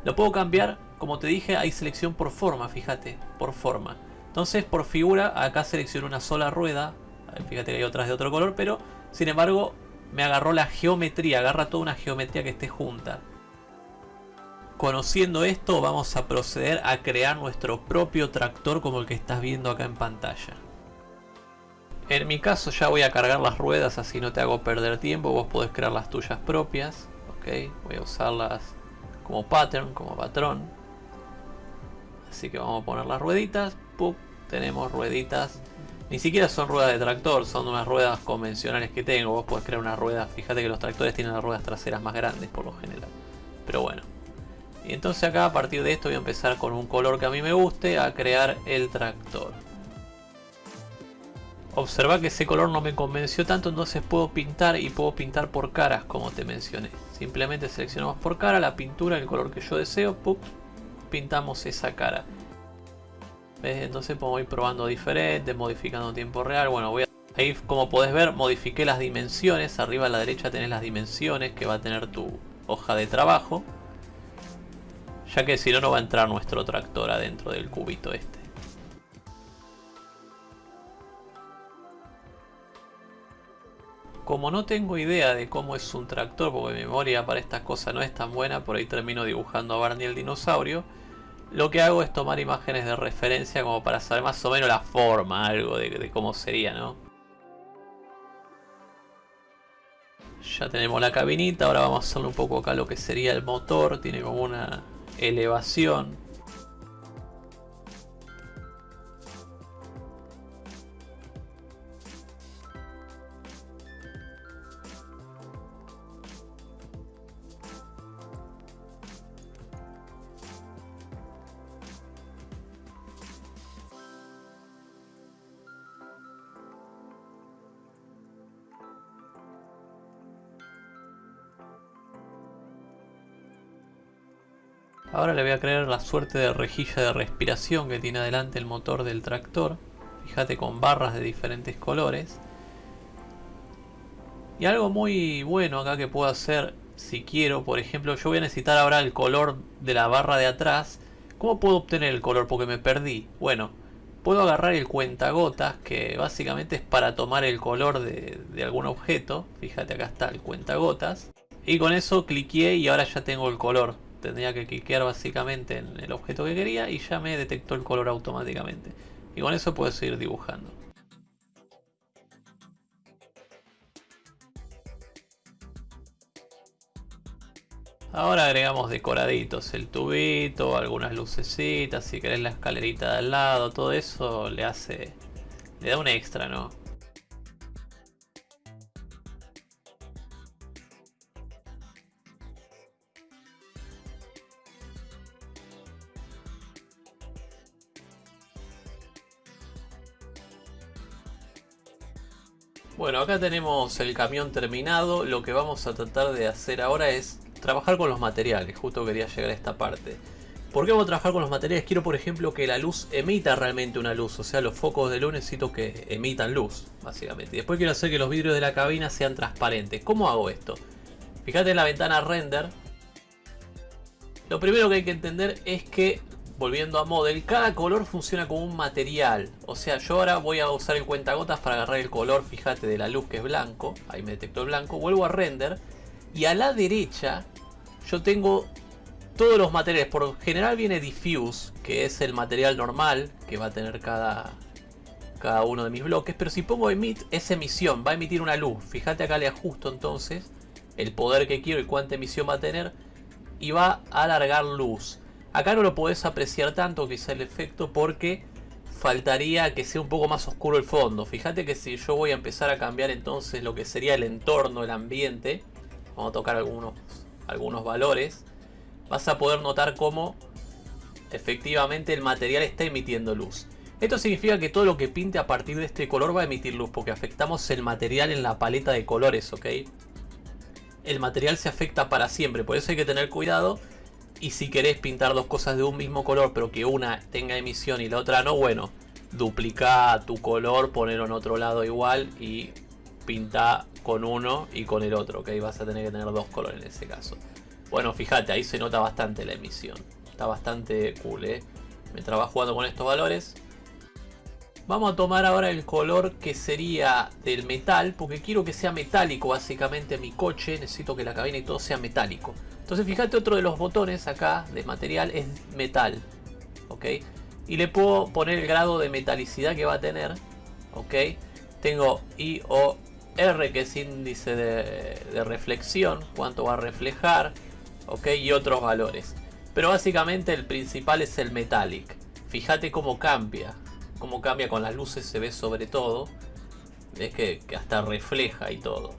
Lo puedo cambiar, como te dije, hay selección por forma, fíjate, por forma. Entonces por figura, acá selecciono una sola rueda. Fíjate que hay otras de otro color, pero sin embargo me agarró la geometría, agarra toda una geometría que esté junta. Conociendo esto vamos a proceder a crear nuestro propio tractor como el que estás viendo acá en pantalla. En mi caso ya voy a cargar las ruedas así no te hago perder tiempo, vos podés crear las tuyas propias. Ok, voy a usarlas como pattern, como patrón. Así que vamos a poner las rueditas. tenemos rueditas. Ni siquiera son ruedas de tractor, son unas ruedas convencionales que tengo. Vos podés crear una rueda. Fíjate que los tractores tienen las ruedas traseras más grandes por lo general. Pero bueno, y entonces acá a partir de esto voy a empezar con un color que a mí me guste a crear el tractor. Observa que ese color no me convenció tanto, entonces puedo pintar y puedo pintar por caras como te mencioné. Simplemente seleccionamos por cara la pintura, el color que yo deseo, pintamos esa cara. Entonces puedo ir probando diferente, modificando tiempo real. Bueno, voy a... ahí como podés ver modifiqué las dimensiones. Arriba a la derecha tenés las dimensiones que va a tener tu hoja de trabajo ya que si no, no va a entrar nuestro tractor adentro del cubito este. Como no tengo idea de cómo es un tractor, porque mi memoria para estas cosas no es tan buena, por ahí termino dibujando a Barney el dinosaurio, lo que hago es tomar imágenes de referencia como para saber más o menos la forma, algo de, cómo sería, ¿no? Ya tenemos la cabinita, ahora vamos a hacerle un poco acá lo que sería el motor, tiene como una elevación. Ahora le voy a crear la suerte de rejilla de respiración que tiene adelante el motor del tractor. Fíjate con barras de diferentes colores. Y algo muy bueno acá que puedo hacer si quiero, por ejemplo, yo voy a necesitar ahora el color de la barra de atrás. ¿Cómo puedo obtener el color? Porque me perdí. Bueno, puedo agarrar el cuentagotas, que básicamente es para tomar el color de, de algún objeto. Fíjate, acá está el cuentagotas. Y con eso cliqué y ahora ya tengo el color tendría que cliquear básicamente en el objeto que quería y ya me detectó el color automáticamente. Y con eso puedo seguir dibujando. Ahora agregamos decoraditos, el tubito, algunas lucecitas, si querés la escalerita de al lado, todo eso le hace, le da un extra, ¿no? Tenemos el camión terminado. Lo que vamos a tratar de hacer ahora es trabajar con los materiales. Justo quería llegar a esta parte. ¿Por qué vamos a trabajar con los materiales? Quiero, por ejemplo, que la luz emita realmente una luz. O sea, los focos de luz que emitan luz, básicamente. Después quiero hacer que los vidrios de la cabina sean transparentes. ¿Cómo hago esto? Fíjate en la ventana render. Lo primero que hay que entender es que volviendo a model, cada color funciona como un material. O sea, yo ahora voy a usar el cuentagotas para agarrar el color, fíjate, de la luz que es blanco. Ahí me detectó el blanco. Vuelvo a render. Y a la derecha yo tengo todos los materiales. Por general viene diffuse, que es el material normal que va a tener cada, cada uno de mis bloques. Pero si pongo emit, es emisión, va a emitir una luz. Fíjate acá le ajusto entonces el poder que quiero y cuánta emisión va a tener. Y va a alargar luz. Acá no lo podés apreciar tanto quizá el efecto porque faltaría que sea un poco más oscuro el fondo. Fíjate que si yo voy a empezar a cambiar entonces lo que sería el entorno, el ambiente, vamos a tocar algunos, algunos valores, vas a poder notar cómo efectivamente el material está emitiendo luz. Esto significa que todo lo que pinte a partir de este color va a emitir luz porque afectamos el material en la paleta de colores, ¿ok? El material se afecta para siempre, por eso hay que tener cuidado Y si querés pintar dos cosas de un mismo color, pero que una tenga emisión y la otra no, bueno, duplica tu color, ponerlo en otro lado igual y pinta con uno y con el otro, ok, vas a tener que tener dos colores en ese caso. Bueno, fíjate, ahí se nota bastante la emisión, está bastante cool, eh. Mientras vas jugando con estos valores, Vamos a tomar ahora el color que sería del metal, porque quiero que sea metálico básicamente mi coche, necesito que la cabina y todo sea metálico. Entonces fíjate otro de los botones acá de material es metal, ¿ok? Y le puedo poner el grado de metalicidad que va a tener, ¿ok? Tengo IOR que es índice de, reflexión, cuánto va a reflejar, ¿ok? Y otros valores. Pero básicamente el principal es el metallic. Fíjate cómo cambia, cómo cambia con las luces se ve sobre todo. Es que, hasta refleja y todo.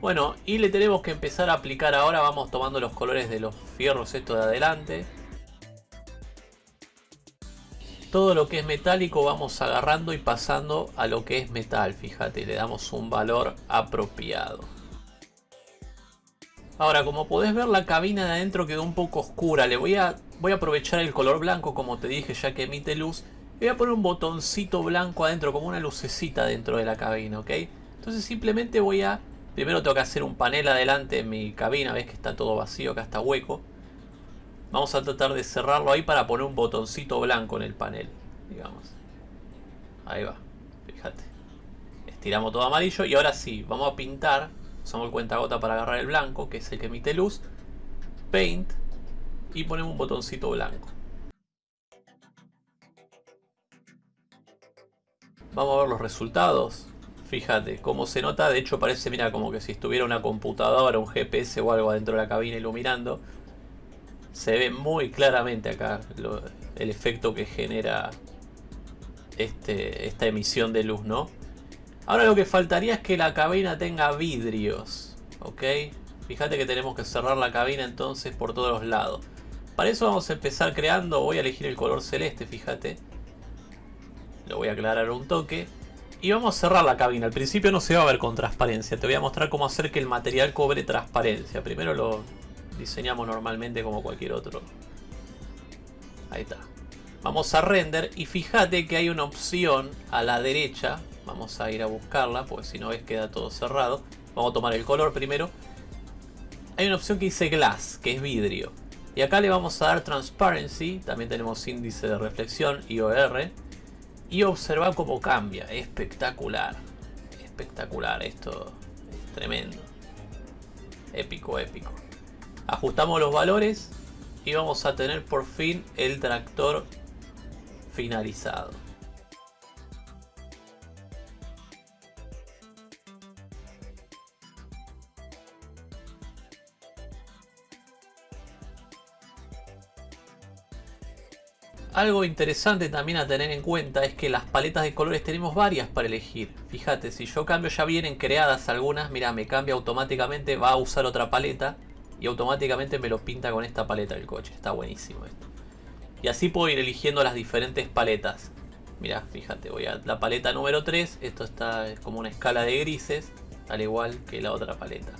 Bueno, y le tenemos que empezar a aplicar ahora. Vamos tomando los colores de los fierros esto de adelante. Todo lo que es metálico vamos agarrando y pasando a lo que es metal. Fíjate, le damos un valor apropiado. Ahora, como podés ver, la cabina de adentro quedó un poco oscura. Le voy a, voy a aprovechar el color blanco, como te dije, ya que emite luz voy a poner un botoncito blanco adentro, como una lucecita dentro de la cabina, ¿ok? Entonces simplemente voy a... Primero tengo que hacer un panel adelante en mi cabina, ves que está todo vacío, acá está hueco. Vamos a tratar de cerrarlo ahí para poner un botoncito blanco en el panel, digamos. Ahí va, fíjate. Estiramos todo amarillo y ahora sí, vamos a pintar. Usamos el cuentagota para agarrar el blanco, que es el que emite luz. Paint. Y ponemos un botoncito blanco. Vamos a ver los resultados. Fíjate cómo se nota. De hecho parece, mira, como que si estuviera una computadora, un GPS o algo adentro de la cabina iluminando. Se ve muy claramente acá el efecto que genera este, esta emisión de luz, ¿no? Ahora lo que faltaría es que la cabina tenga vidrios, ¿ok? Fíjate que tenemos que cerrar la cabina entonces por todos los lados. Para eso vamos a empezar creando, voy a elegir el color celeste, fíjate. Lo voy a aclarar un toque. Y vamos a cerrar la cabina. Al principio no se va a ver con transparencia. Te voy a mostrar cómo hacer que el material cobre transparencia. Primero lo diseñamos normalmente como cualquier otro. Ahí está. Vamos a render y fíjate que hay una opción a la derecha. Vamos a ir a buscarla porque si no ves queda todo cerrado. Vamos a tomar el color primero. Hay una opción que dice glass, que es vidrio. Y acá le vamos a dar transparency. También tenemos índice de reflexión, IOR y observa cómo cambia. Espectacular. Espectacular. Esto es tremendo. Épico, épico. Ajustamos los valores y vamos a tener por fin el tractor finalizado. Algo interesante también a tener en cuenta es que las paletas de colores tenemos varias para elegir. Fíjate, si yo cambio ya vienen creadas algunas, mira, me cambia automáticamente, va a usar otra paleta y automáticamente me lo pinta con esta paleta del coche. Está buenísimo esto. Y así puedo ir eligiendo las diferentes paletas. Mira, fíjate, voy a la paleta número 3, esto está es como una escala de grises, al igual que la otra paleta.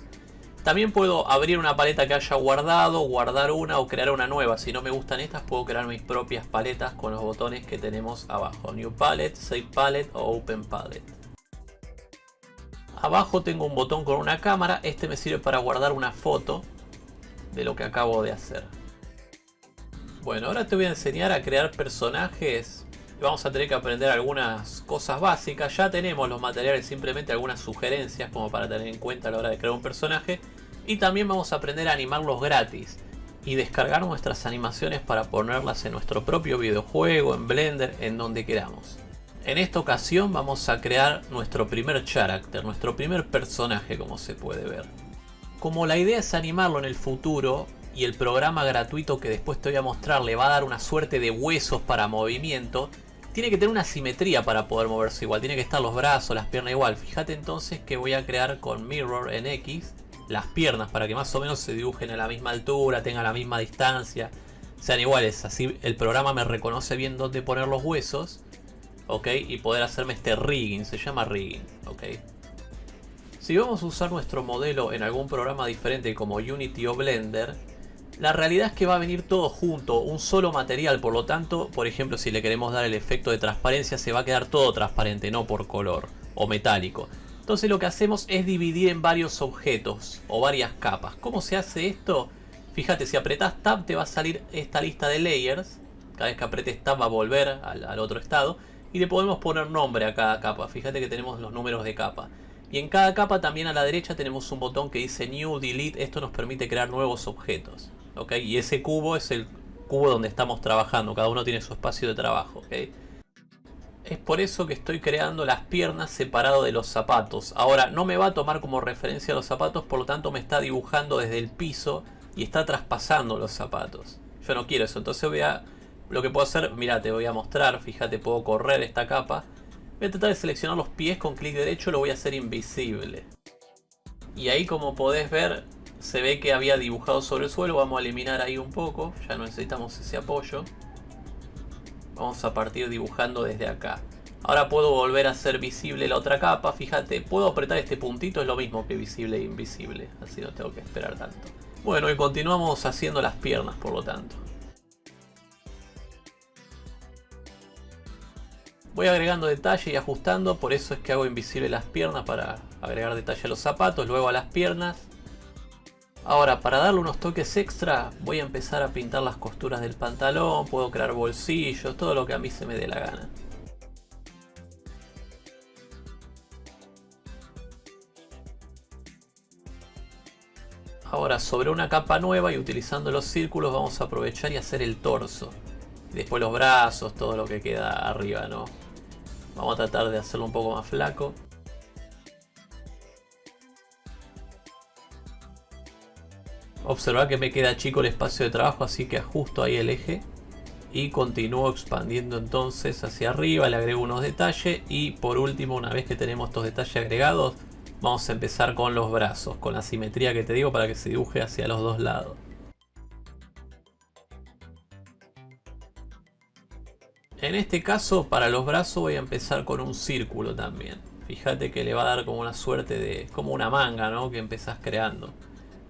También puedo abrir una paleta que haya guardado, guardar una o crear una nueva. Si no me gustan estas, puedo crear mis propias paletas con los botones que tenemos abajo. New Palette, Save Palette o Open Palette. Abajo tengo un botón con una cámara. Este me sirve para guardar una foto de lo que acabo de hacer. Bueno, ahora te voy a enseñar a crear personajes. Vamos a tener que aprender algunas cosas básicas. Ya tenemos los materiales, simplemente algunas sugerencias como para tener en cuenta a la hora de crear un personaje. Y también vamos a aprender a animarlos gratis y descargar nuestras animaciones para ponerlas en nuestro propio videojuego, en Blender, en donde queramos. En esta ocasión vamos a crear nuestro primer character, nuestro primer personaje como se puede ver. Como la idea es animarlo en el futuro y el programa gratuito que después te voy a mostrar le va a dar una suerte de huesos para movimiento, tiene que tener una simetría para poder moverse igual, tiene que estar los brazos, las piernas igual. Fíjate entonces que voy a crear con Mirror en X las piernas para que más o menos se dibujen a la misma altura, tengan la misma distancia, sean iguales. Así el programa me reconoce bien dónde poner los huesos, ¿ok? Y poder hacerme este rigging, se llama rigging, ¿ok? Si vamos a usar nuestro modelo en algún programa diferente como Unity o Blender, La realidad es que va a venir todo junto, un solo material, por lo tanto, por ejemplo, si le queremos dar el efecto de transparencia, se va a quedar todo transparente, no por color o metálico. Entonces lo que hacemos es dividir en varios objetos o varias capas. ¿Cómo se hace esto? Fíjate, si apretas Tab te va a salir esta lista de layers. Cada vez que apretes Tab va a volver al, otro estado. Y le podemos poner nombre a cada capa. Fíjate que tenemos los números de capa. Y en cada capa también a la derecha tenemos un botón que dice New, Delete. Esto nos permite crear nuevos objetos. Y ese cubo es el cubo donde estamos trabajando. Cada uno tiene su espacio de trabajo. Es por eso que estoy creando las piernas separado de los zapatos. Ahora, no me va a tomar como referencia los zapatos, por lo tanto me está dibujando desde el piso y está traspasando los zapatos. Yo no quiero eso, entonces voy a... Lo que puedo hacer, mira, te voy a mostrar, fíjate, puedo correr esta capa. Voy a tratar de seleccionar los pies con clic derecho, lo voy a hacer invisible. Y ahí como podés ver, se ve que había dibujado sobre el suelo, vamos a eliminar ahí un poco, ya no necesitamos ese apoyo. Vamos a partir dibujando desde acá. Ahora puedo volver a hacer visible la otra capa, fíjate, puedo apretar este puntito, es lo mismo que visible e invisible, así no tengo que esperar tanto. Bueno, y continuamos haciendo las piernas por lo tanto. Voy agregando detalle y ajustando, por eso es que hago invisible las piernas para agregar detalle a los zapatos, luego a las piernas. Ahora, para darle unos toques extra, voy a empezar a pintar las costuras del pantalón, puedo crear bolsillos, todo lo que a mí se me dé la gana. Ahora, sobre una capa nueva y utilizando los círculos vamos a aprovechar y hacer el torso. después los brazos, todo lo que queda arriba, ¿no? Vamos a tratar de hacerlo un poco más flaco. Observa que me queda chico el espacio de trabajo, así que ajusto ahí el eje. Y continúo expandiendo entonces hacia arriba, le agrego unos detalles. Y por último, una vez que tenemos estos detalles agregados, vamos a empezar con los brazos, con la simetría que te digo para que se dibuje hacia los dos lados. En este caso, para los brazos voy a empezar con un círculo también. Fíjate que le va a dar como una suerte de... como una manga, ¿no? Que empezás creando.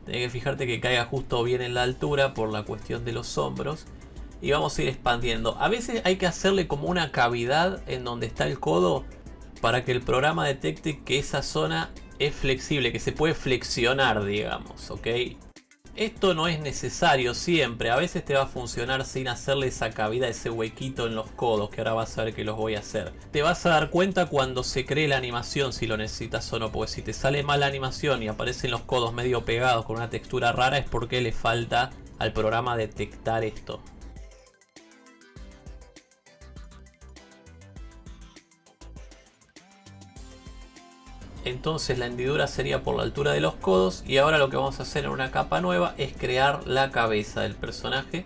Tienes que fijarte que caiga justo bien en la altura por la cuestión de los hombros. Y vamos a ir expandiendo. A veces hay que hacerle como una cavidad en donde está el codo para que el programa detecte que esa zona es flexible, que se puede flexionar, digamos, ¿ok? Esto no es necesario siempre, a veces te va a funcionar sin hacerle esa cavidad, ese huequito en los codos, que ahora vas a ver que los voy a hacer. Te vas a dar cuenta cuando se cree la animación si lo necesitas o no, porque si te sale mal la animación y aparecen los codos medio pegados con una textura rara es porque le falta al programa detectar esto. Entonces la hendidura sería por la altura de los codos y ahora lo que vamos a hacer en una capa nueva es crear la cabeza del personaje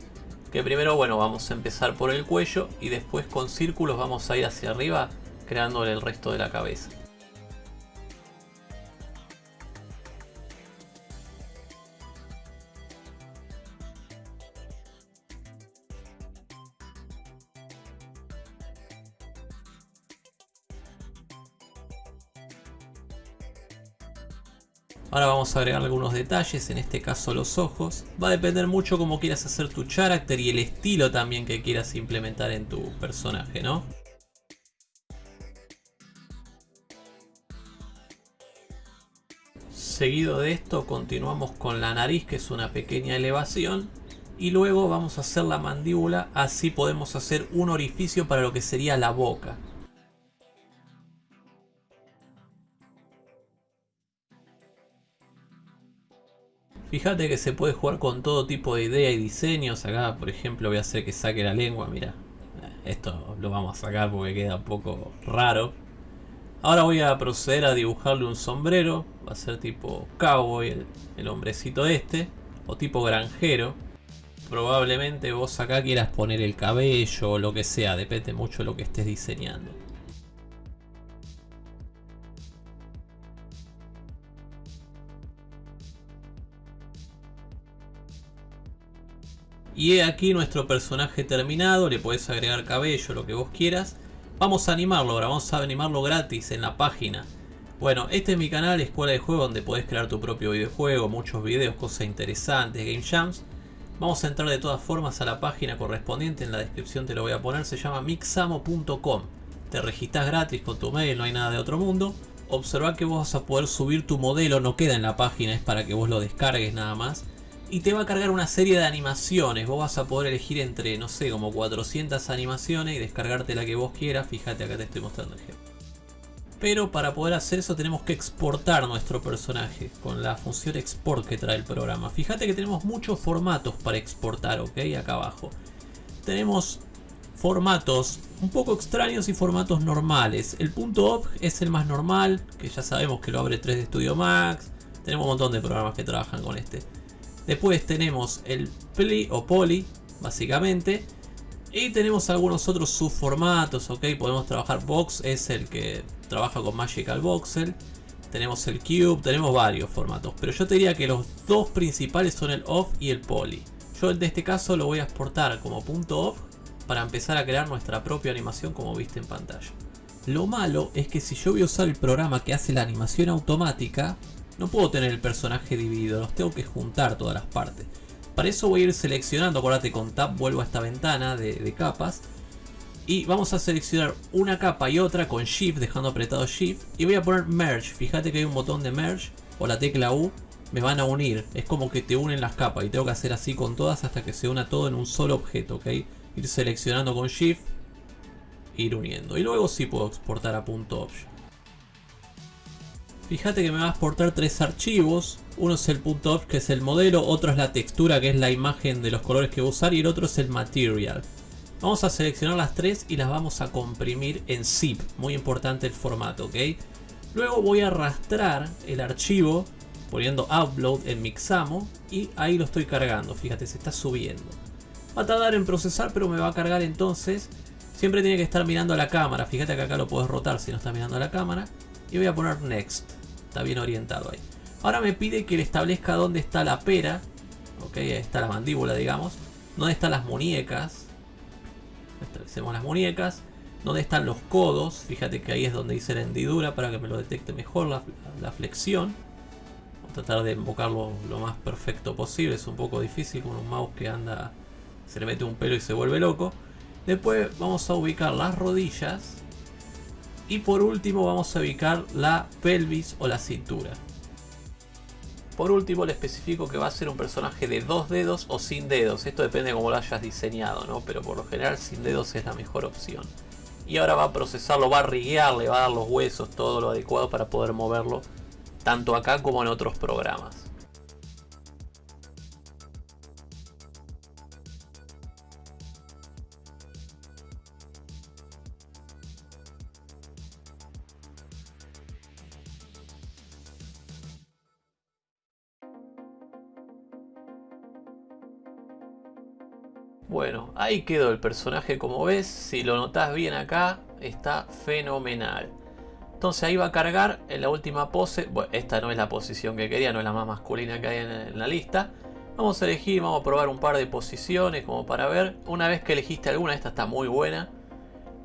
que primero bueno vamos a empezar por el cuello y después con círculos vamos a ir hacia arriba creándole el resto de la cabeza A agregar algunos detalles, en este caso los ojos. Va a depender mucho cómo quieras hacer tu character y el estilo también que quieras implementar en tu personaje, ¿no? Seguido de esto continuamos con la nariz que es una pequeña elevación y luego vamos a hacer la mandíbula, así podemos hacer un orificio para lo que sería la boca. Fíjate que se puede jugar con todo tipo de idea y diseños. Acá, por ejemplo, voy a hacer que saque la lengua. Mira, esto lo vamos a sacar porque queda un poco raro. Ahora voy a proceder a dibujarle un sombrero. Va a ser tipo cowboy, el, el hombrecito este. O tipo granjero. Probablemente vos acá quieras poner el cabello o lo que sea. Depende mucho de lo que estés diseñando. Y aquí nuestro personaje terminado, le puedes agregar cabello, lo que vos quieras. Vamos a animarlo ahora, vamos a animarlo gratis en la página. Bueno, este es mi canal Escuela de Juego donde podés crear tu propio videojuego, muchos videos, cosas interesantes, game jams. Vamos a entrar de todas formas a la página correspondiente, en la descripción te lo voy a poner, se llama mixamo.com. Te registras gratis con tu mail, no hay nada de otro mundo. Observa que vos vas a poder subir tu modelo, no queda en la página, es para que vos lo descargues nada más. Y te va a cargar una serie de animaciones, vos vas a poder elegir entre, no sé, como 400 animaciones y descargarte la que vos quieras. Fíjate, acá te estoy mostrando el ejemplo. Pero para poder hacer eso tenemos que exportar nuestro personaje con la función export que trae el programa. Fíjate que tenemos muchos formatos para exportar, ok, acá abajo. Tenemos formatos un poco extraños y formatos normales. El .obj es el más normal, que ya sabemos que lo abre 3D Studio Max. Tenemos un montón de programas que trabajan con este. Después tenemos el pli o poly, básicamente. Y tenemos algunos otros subformatos, ok. Podemos trabajar box, es el que trabaja con Magical Voxel. Tenemos el Cube, tenemos varios formatos. Pero yo te diría que los dos principales son el off y el poly. Yo en este caso lo voy a exportar como .off para empezar a crear nuestra propia animación como viste en pantalla. Lo malo es que si yo voy a usar el programa que hace la animación automática, no puedo tener el personaje dividido, los tengo que juntar todas las partes. Para eso voy a ir seleccionando, acuérdate con Tab vuelvo a esta ventana de, de capas. Y vamos a seleccionar una capa y otra con Shift, dejando apretado Shift. Y voy a poner Merge, fíjate que hay un botón de Merge o la tecla U me van a unir. Es como que te unen las capas y tengo que hacer así con todas hasta que se una todo en un solo objeto, ¿ok? ir seleccionando con Shift, ir uniendo. Y luego sí puedo exportar a .obj. Fíjate que me va a exportar tres archivos. Uno es el .obj que es el modelo, otro es la textura que es la imagen de los colores que voy a usar y el otro es el material. Vamos a seleccionar las tres y las vamos a comprimir en zip. Muy importante el formato, ¿ok? Luego voy a arrastrar el archivo poniendo upload en Mixamo y ahí lo estoy cargando. Fíjate, se está subiendo. Va a tardar en procesar, pero me va a cargar entonces. Siempre tiene que estar mirando a la cámara. Fíjate que acá lo puedes rotar si no está mirando a la cámara. Y voy a poner Next. Está bien orientado ahí. Ahora me pide que le establezca dónde está la pera. Ok, ahí está la mandíbula, digamos. Dónde están las muñecas. Establecemos las muñecas. Dónde están los codos. Fíjate que ahí es donde dice la hendidura para que me lo detecte mejor la, flexión tratar de invocarlo lo más perfecto posible. Es un poco difícil con un mouse que anda se le mete un pelo y se vuelve loco. Después vamos a ubicar las rodillas. Y por último vamos a ubicar la pelvis o la cintura. Por último le especifico que va a ser un personaje de dos dedos o sin dedos. Esto depende de cómo lo hayas diseñado, ¿no? Pero por lo general sin dedos es la mejor opción. Y ahora va a procesarlo, va a riguear, le va a dar los huesos, todo lo adecuado para poder moverlo. Tanto acá como en otros programas. Bueno, ahí quedó el personaje como ves, si lo notas bien acá, está fenomenal. Entonces ahí va a cargar en la última pose, bueno, esta no es la posición que quería, no es la más masculina que hay en, la lista. Vamos a elegir, vamos a probar un par de posiciones como para ver. Una vez que elegiste alguna, esta está muy buena.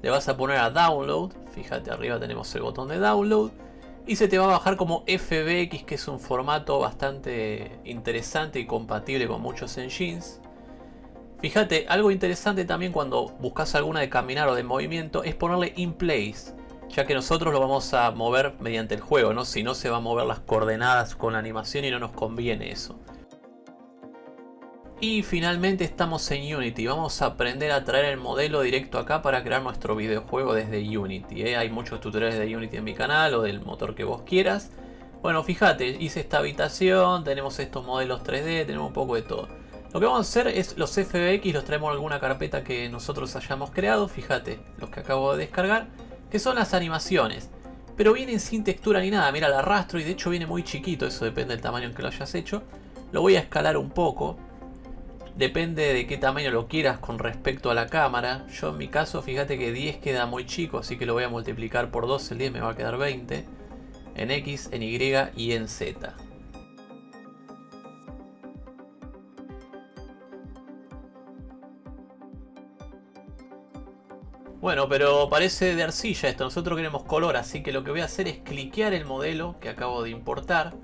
Le vas a poner a download, fíjate arriba tenemos el botón de download. Y se te va a bajar como FBX, que es un formato bastante interesante y compatible con muchos engines. Fíjate, algo interesante también cuando buscas alguna de caminar o de movimiento es ponerle in place, ya que nosotros lo vamos a mover mediante el juego, ¿no? Si no se va a mover las coordenadas con la animación y no nos conviene eso. Y finalmente estamos en Unity, vamos a aprender a traer el modelo directo acá para crear nuestro videojuego desde Unity. ¿eh? Hay muchos tutoriales de Unity en mi canal o del motor que vos quieras. Bueno, fíjate, hice esta habitación, tenemos estos modelos 3D, tenemos un poco de todo. Lo que vamos a hacer es los FBX, los traemos en alguna carpeta que nosotros hayamos creado. Fíjate, los que acabo de descargar, que son las animaciones. Pero vienen sin textura ni nada, mira, el arrastro y de hecho viene muy chiquito, eso depende del tamaño en que lo hayas hecho. Lo voy a escalar un poco. Depende de qué tamaño lo quieras con respecto a la cámara. Yo en mi caso, fíjate que 10 queda muy chico, así que lo voy a multiplicar por 2, el 10 me va a quedar 20. En X, en Y y en Z. Bueno, pero parece de arcilla esto, nosotros queremos color, así que lo que voy a hacer es cliquear el modelo que acabo de importar.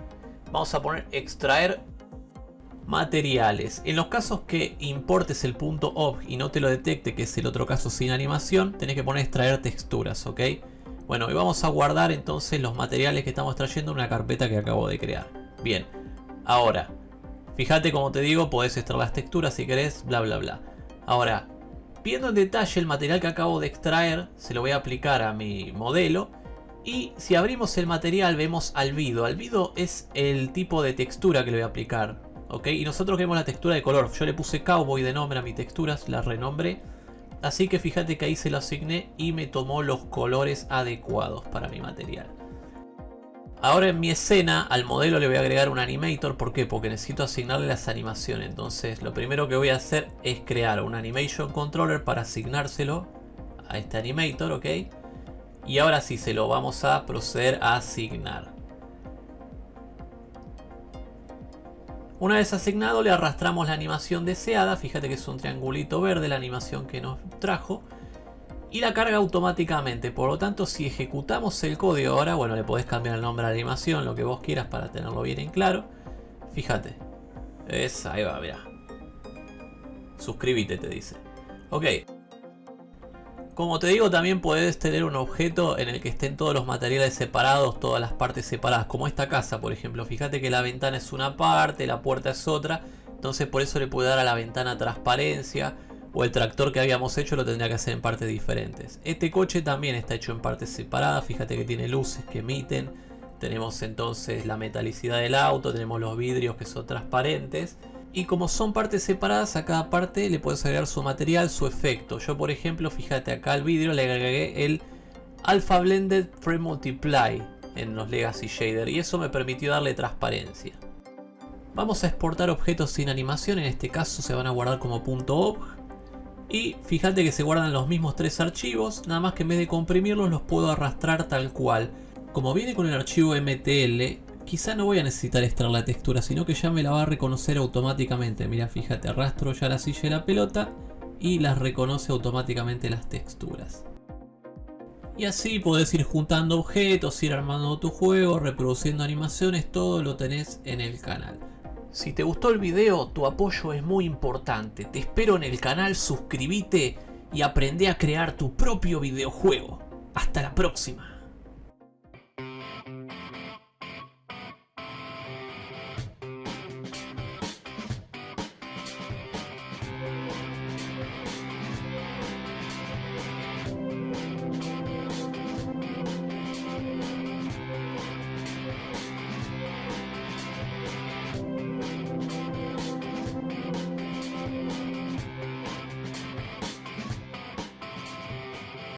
Vamos a poner extraer materiales. En los casos que importes el punto obj y no te lo detecte, que es el otro caso sin animación, tenés que poner extraer texturas, ¿ok? Bueno, y vamos a guardar entonces los materiales que estamos trayendo en una carpeta que acabo de crear. Bien, ahora, fíjate como te digo, podés extraer las texturas si querés, bla bla bla. Ahora, viendo en detalle el material que acabo de extraer, se lo voy a aplicar a mi modelo. Y si abrimos el material vemos albido. Albido es el tipo de textura que le voy a aplicar. ¿ok? Y nosotros queremos la textura de color. Yo le puse cowboy de nombre a mi texturas, la renombré. Así que fíjate que ahí se lo asigné y me tomó los colores adecuados para mi material. Ahora en mi escena al modelo le voy a agregar un animator. ¿Por qué? Porque necesito asignarle las animaciones. Entonces lo primero que voy a hacer es crear un animation controller para asignárselo a este animator, ¿ok? Y ahora sí se lo vamos a proceder a asignar. Una vez asignado le arrastramos la animación deseada. Fíjate que es un triangulito verde la animación que nos trajo y la carga automáticamente. Por lo tanto, si ejecutamos el código ahora, bueno, le podés cambiar el nombre a la animación, lo que vos quieras para tenerlo bien en claro. Fíjate. Es, ahí va, mira. Suscríbete, te dice. Ok. Como te digo, también puedes tener un objeto en el que estén todos los materiales separados, todas las partes separadas, como esta casa, por ejemplo. Fíjate que la ventana es una parte, la puerta es otra. Entonces por eso le puede dar a la ventana transparencia o el tractor que habíamos hecho lo tendría que hacer en partes diferentes. Este coche también está hecho en partes separadas, fíjate que tiene luces que emiten, tenemos entonces la metalicidad del auto, tenemos los vidrios que son transparentes. Y como son partes separadas, a cada parte le puedes agregar su material, su efecto. Yo por ejemplo, fíjate acá al vidrio le agregué el Alpha Blended Frame Multiply en los Legacy Shader y eso me permitió darle transparencia. Vamos a exportar objetos sin animación, en este caso se van a guardar como .obj y fíjate que se guardan los mismos tres archivos, nada más que en vez de comprimirlos los puedo arrastrar tal cual. Como viene con el archivo MTL, quizá no voy a necesitar extraer la textura, sino que ya me la va a reconocer automáticamente. Mira, fíjate, arrastro ya la silla y la pelota y las reconoce automáticamente las texturas. Y así podés ir juntando objetos, ir armando tu juego, reproduciendo animaciones, todo lo tenés en el canal. Si te gustó el video, tu apoyo es muy importante. Te espero en el canal, suscríbete y aprende a crear tu propio videojuego. Hasta la próxima.